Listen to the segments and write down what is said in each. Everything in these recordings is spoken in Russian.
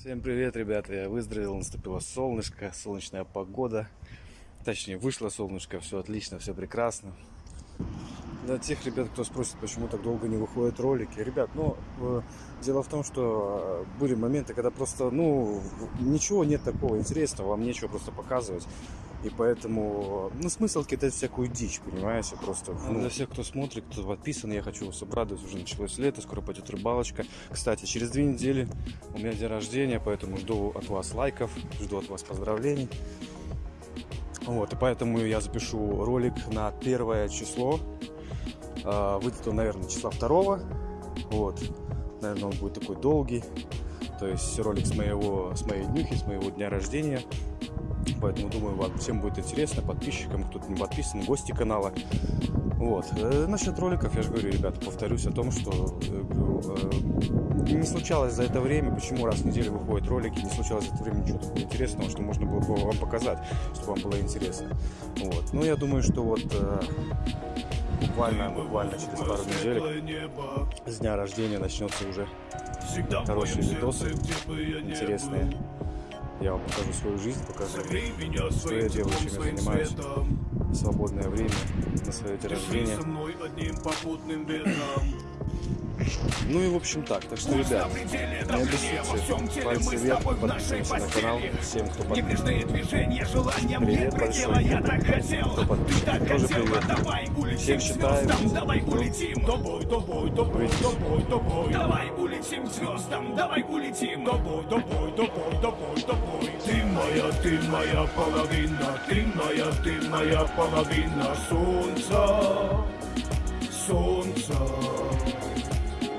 Всем привет, ребята! Я выздоровел, наступило солнышко, солнечная погода. Точнее, вышло солнышко, все отлично, все прекрасно. Для тех ребят, кто спросит, почему так долго не выходят ролики. Ребят, ну, э, дело в том, что э, были моменты, когда просто, ну, ничего нет такого интересного, вам нечего просто показывать. И поэтому, ну, смысл кидать всякую дичь, понимаете, просто. Ну, для всех, кто смотрит, кто подписан, я хочу вас обрадовать, уже началось лето, скоро пойдет рыбалочка. Кстати, через две недели у меня день рождения, поэтому жду от вас лайков, жду от вас поздравлений. Вот, и поэтому я запишу ролик на первое число. А, выйдет он, наверное, числа второго. Вот, наверное, он будет такой долгий. То есть ролик с моего, с моей днюхи, с моего дня рождения. Поэтому думаю, вам всем будет интересно, подписчикам, кто-то не подписан, гости канала. Вот. Э, насчет роликов, я же говорю, ребята, повторюсь о том, что э, э, не случалось за это время, почему раз в неделю выходят ролики, не случалось за это время ничего такого интересного, что можно было бы вам показать, чтобы вам было интересно. Вот. Ну, я думаю, что вот буквально, буквально через пару недель с дня рождения начнется уже хорошие видосы интересные. Я вам покажу свою жизнь, покажу, что я делаю, чем я занимаюсь в свободное время, на свое день рождения. Ну и в общем так. Так что, ребят, не обессудьте. Пальцы вверх, подписываемся на канал. Всем, кто подписан. Привет большой. Кто подписан, тоже привет. Всех считаем. Давай улетим, тобой, тобой, тобой, тобой, тобой. Давай улетим звездам, давай улетим. Тобой, тобой, тобой, тобой, тобой. ja Timma ja palavinna, Timma ja Timma ja palavinna, suunsa, suunsa.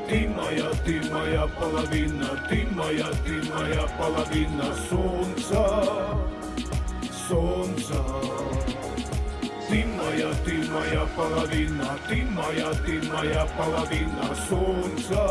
Timma ja Timma ja palavinna, Timma ja Timma ja palavinna, suunsa, suunsa. Timma ja Timma ja palavinna, Timma ja Timma ja palavinna, suunsa.